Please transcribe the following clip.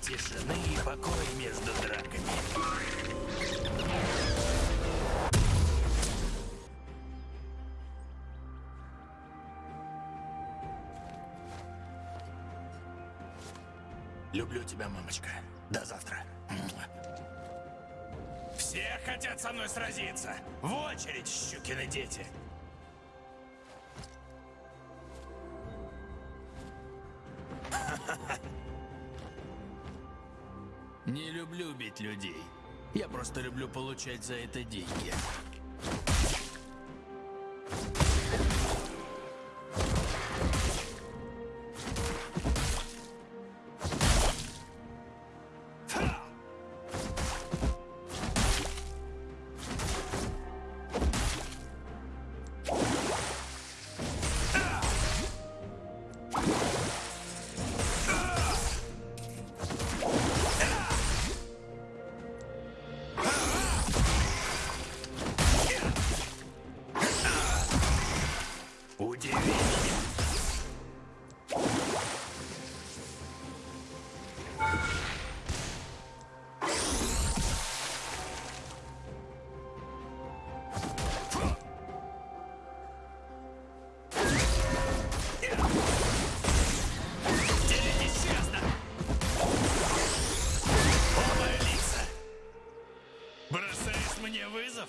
тишины и покоя между драками. Люблю тебя, мамочка. До завтра. Все хотят со мной сразиться. В очередь, щукины дети. Не люблю бить людей. Я просто люблю получать за это деньги. мне вызов?